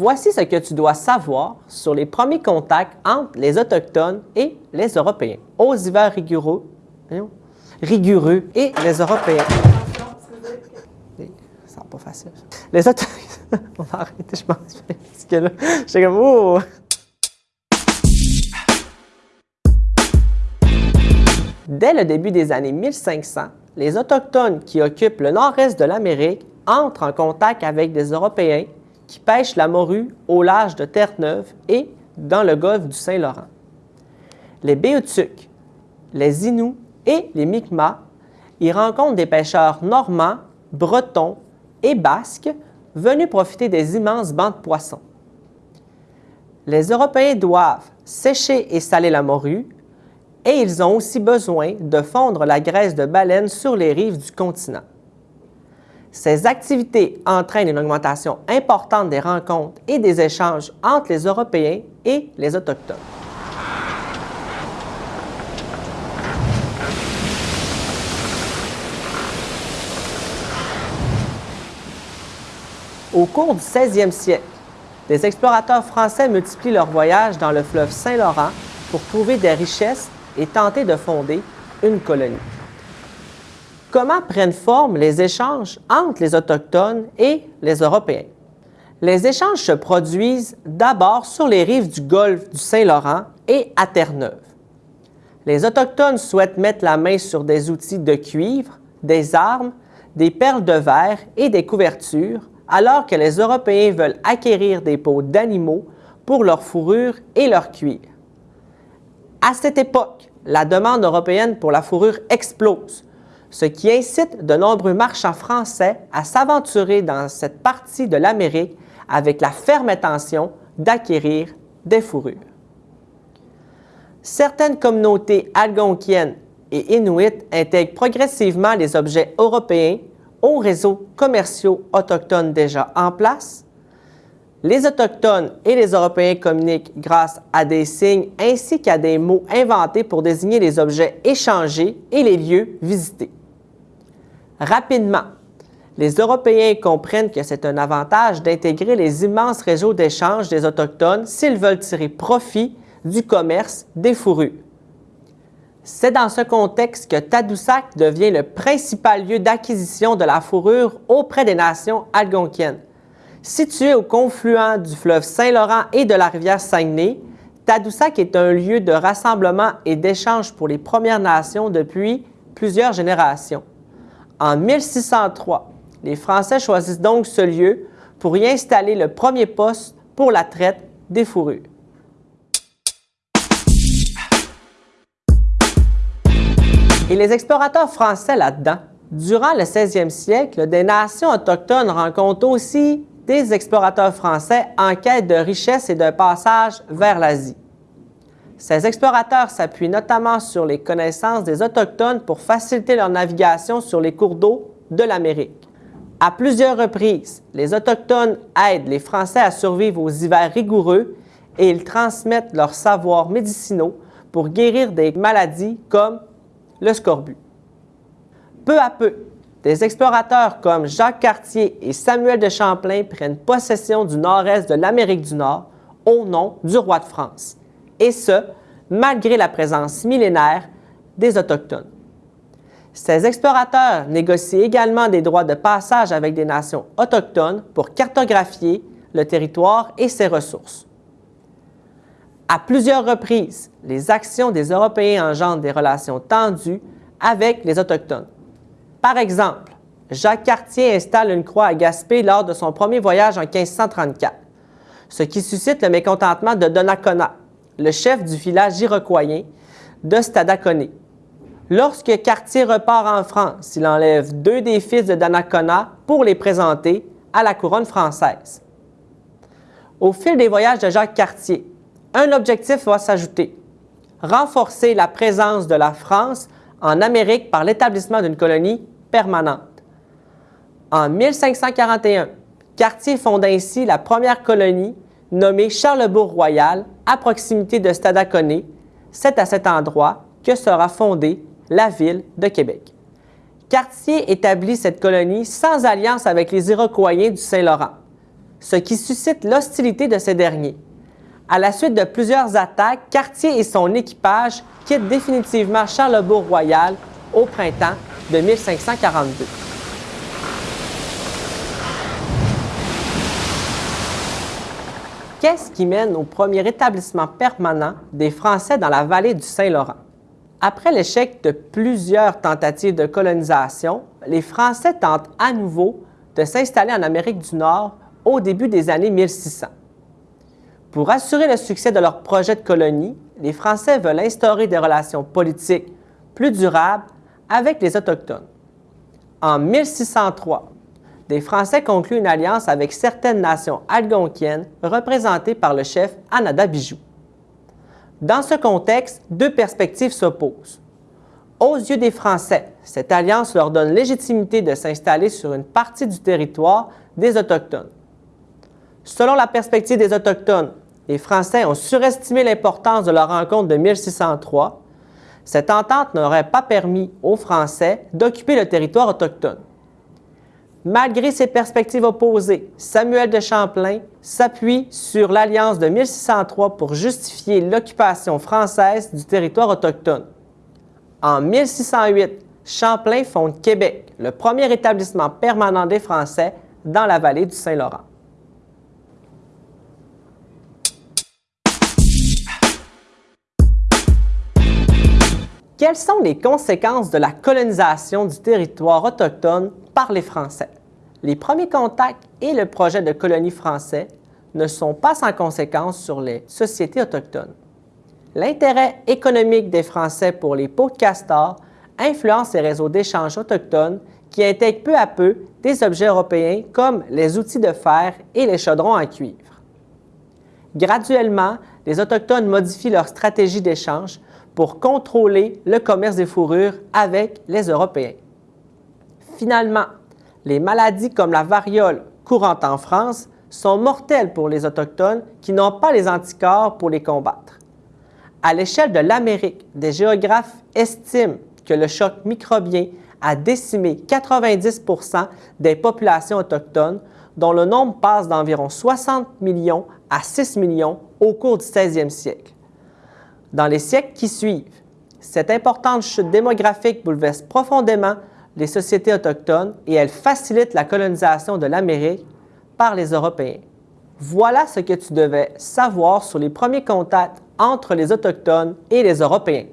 Voici ce que tu dois savoir sur les premiers contacts entre les Autochtones et les Européens. Aux hivers rigoureux, voyons, rigoureux et les Européens. C'est pas facile. ça. Les Autochtones. On va arrêter, je pense. Parce que là, comme, oh! Dès le début des années 1500, les Autochtones qui occupent le nord-est de l'Amérique entrent en contact avec des Européens qui pêchent la morue au large de Terre-Neuve et dans le golfe du Saint-Laurent. Les Béotucs, les Inuits et les Mi'kmaq y rencontrent des pêcheurs normands, bretons et basques venus profiter des immenses bancs de poissons. Les Européens doivent sécher et saler la morue et ils ont aussi besoin de fondre la graisse de baleine sur les rives du continent. Ces activités entraînent une augmentation importante des rencontres et des échanges entre les Européens et les Autochtones. Au cours du 16e siècle, des explorateurs français multiplient leurs voyages dans le fleuve Saint-Laurent pour trouver des richesses et tenter de fonder une colonie. Comment prennent forme les échanges entre les Autochtones et les Européens? Les échanges se produisent d'abord sur les rives du golfe du Saint-Laurent et à Terre-Neuve. Les Autochtones souhaitent mettre la main sur des outils de cuivre, des armes, des perles de verre et des couvertures, alors que les Européens veulent acquérir des peaux d'animaux pour leur fourrure et leur cuir. À cette époque, la demande européenne pour la fourrure explose, ce qui incite de nombreux marchands français à s'aventurer dans cette partie de l'Amérique avec la ferme intention d'acquérir des fourrures. Certaines communautés algonquiennes et inuites intègrent progressivement les objets européens aux réseaux commerciaux autochtones déjà en place. Les Autochtones et les Européens communiquent grâce à des signes ainsi qu'à des mots inventés pour désigner les objets échangés et les lieux visités. Rapidement, les Européens comprennent que c'est un avantage d'intégrer les immenses réseaux d'échange des Autochtones s'ils veulent tirer profit du commerce des fourrures. C'est dans ce contexte que Tadoussac devient le principal lieu d'acquisition de la fourrure auprès des nations algonquiennes. Situé au confluent du fleuve Saint-Laurent et de la rivière Saguenay, Tadoussac est un lieu de rassemblement et d'échange pour les Premières Nations depuis plusieurs générations. En 1603, les Français choisissent donc ce lieu pour y installer le premier poste pour la traite des fourrures. Et les explorateurs français là-dedans, durant le 16e siècle, des nations autochtones rencontrent aussi des explorateurs français en quête de richesse et de passage vers l'Asie. Ces explorateurs s'appuient notamment sur les connaissances des Autochtones pour faciliter leur navigation sur les cours d'eau de l'Amérique. À plusieurs reprises, les Autochtones aident les Français à survivre aux hivers rigoureux et ils transmettent leurs savoirs médicinaux pour guérir des maladies comme le scorbut. Peu à peu, des explorateurs comme Jacques Cartier et Samuel de Champlain prennent possession du nord-est de l'Amérique du Nord au nom du roi de France, et ce, malgré la présence millénaire des Autochtones. Ces explorateurs négocient également des droits de passage avec des nations autochtones pour cartographier le territoire et ses ressources. À plusieurs reprises, les actions des Européens engendrent des relations tendues avec les Autochtones. Par exemple, Jacques Cartier installe une croix à Gaspé lors de son premier voyage en 1534, ce qui suscite le mécontentement de Donnacona, le chef du village iroquoien de Stadacone. Lorsque Cartier repart en France, il enlève deux des fils de Donnacona pour les présenter à la couronne française. Au fil des voyages de Jacques Cartier, un objectif va s'ajouter, renforcer la présence de la France en Amérique par l'établissement d'une colonie permanente. En 1541, Cartier fonde ainsi la première colonie nommée Charlebourg-Royal à proximité de Stadacone. C'est à cet endroit que sera fondée la ville de Québec. Cartier établit cette colonie sans alliance avec les Iroquois du Saint-Laurent. ce qui suscite l'hostilité de ces derniers. À la suite de plusieurs attaques, Cartier et son équipage quittent définitivement Charlebourg-Royal au printemps de 1542. Qu'est-ce qui mène au premier établissement permanent des Français dans la vallée du Saint-Laurent? Après l'échec de plusieurs tentatives de colonisation, les Français tentent à nouveau de s'installer en Amérique du Nord au début des années 1600. Pour assurer le succès de leur projet de colonie, les Français veulent instaurer des relations politiques plus durables avec les Autochtones. En 1603, les Français concluent une alliance avec certaines nations algonquiennes représentées par le chef Anada Bijou. Dans ce contexte, deux perspectives s'opposent. Aux yeux des Français, cette alliance leur donne légitimité de s'installer sur une partie du territoire des Autochtones. Selon la perspective des Autochtones, les Français ont surestimé l'importance de leur rencontre de 1603. Cette entente n'aurait pas permis aux Français d'occuper le territoire autochtone. Malgré ces perspectives opposées, Samuel de Champlain s'appuie sur l'alliance de 1603 pour justifier l'occupation française du territoire autochtone. En 1608, Champlain fonde Québec, le premier établissement permanent des Français dans la vallée du Saint-Laurent. Quelles sont les conséquences de la colonisation du territoire autochtone par les Français? Les premiers contacts et le projet de colonie français ne sont pas sans conséquences sur les sociétés autochtones. L'intérêt économique des Français pour les peaux de castor influence les réseaux d'échange autochtones qui intègrent peu à peu des objets européens comme les outils de fer et les chaudrons en cuivre. Graduellement, les Autochtones modifient leur stratégie d'échange pour contrôler le commerce des fourrures avec les Européens. Finalement, les maladies comme la variole courante en France sont mortelles pour les Autochtones qui n'ont pas les anticorps pour les combattre. À l'échelle de l'Amérique, des géographes estiment que le choc microbien a décimé 90% des populations autochtones, dont le nombre passe d'environ 60 millions à 6 millions au cours du 16e siècle. Dans les siècles qui suivent, cette importante chute démographique bouleverse profondément les sociétés autochtones et elle facilite la colonisation de l'Amérique par les Européens. Voilà ce que tu devais savoir sur les premiers contacts entre les Autochtones et les Européens.